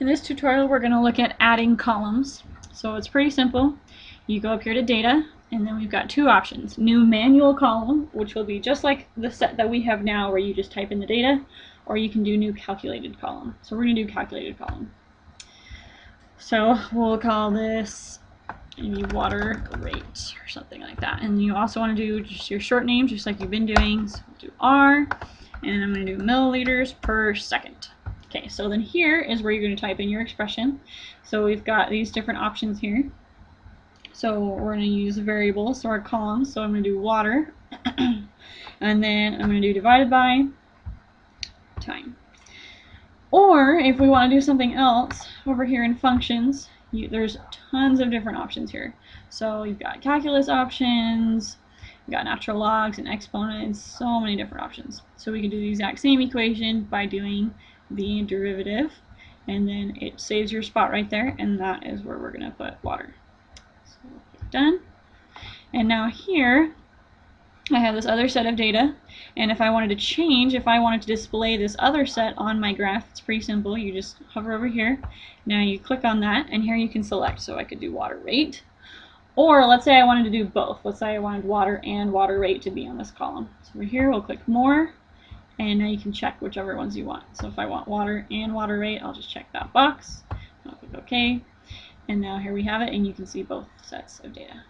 In this tutorial we're going to look at adding columns. So it's pretty simple. You go up here to data and then we've got two options. New manual column which will be just like the set that we have now where you just type in the data or you can do new calculated column. So we're going to do calculated column. So we'll call this maybe water rate or something like that. And you also want to do just your short name just like you've been doing. So we'll do R and I'm going to do milliliters per second. Okay, so then here is where you're going to type in your expression. So we've got these different options here. So we're going to use variables, so our columns. So I'm going to do water, and then I'm going to do divided by time. Or if we want to do something else, over here in functions, you, there's tons of different options here. So you've got calculus options, you've got natural logs and exponents, so many different options. So we can do the exact same equation by doing the derivative and then it saves your spot right there and that is where we're going to put water. So done. And now here I have this other set of data and if I wanted to change, if I wanted to display this other set on my graph, it's pretty simple. You just hover over here. Now you click on that and here you can select. So I could do water rate or let's say I wanted to do both. Let's say I wanted water and water rate to be on this column. So over here we'll click more and now you can check whichever ones you want. So if I want water and water rate, I'll just check that box. I'll click OK. And now here we have it, and you can see both sets of data.